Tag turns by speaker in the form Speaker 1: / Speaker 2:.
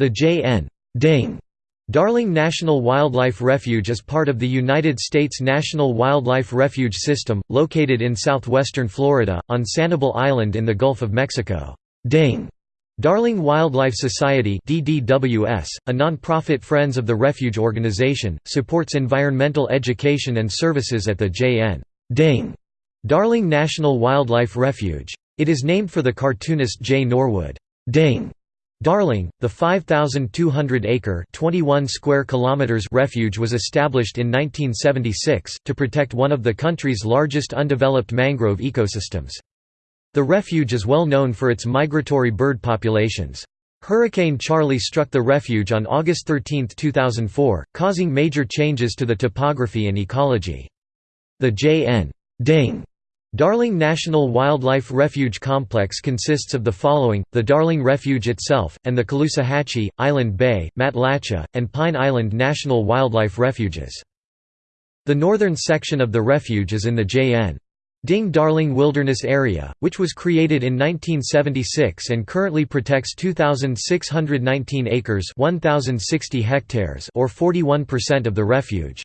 Speaker 1: The J.N. Darling National Wildlife Refuge is part of the United States National Wildlife Refuge System, located in southwestern Florida, on Sanibel Island in the Gulf of Mexico. Ding Darling Wildlife Society DDWS, a non-profit Friends of the Refuge organization, supports environmental education and services at the J.N. Darling National Wildlife Refuge. It is named for the cartoonist J. Norwood Ding Darling, the 5,200-acre (21 square kilometers) refuge was established in 1976 to protect one of the country's largest undeveloped mangrove ecosystems. The refuge is well known for its migratory bird populations. Hurricane Charley struck the refuge on August 13, 2004, causing major changes to the topography and ecology. The J.N. Ding Darling National Wildlife Refuge Complex consists of the following, the Darling Refuge itself, and the Caloosahatchee, Island Bay, Matlacha, and Pine Island National Wildlife Refuges. The northern section of the refuge is in the J.N. Ding Darling Wilderness Area, which was created in 1976 and currently protects 2,619 acres 1,060 hectares or 41% of the refuge.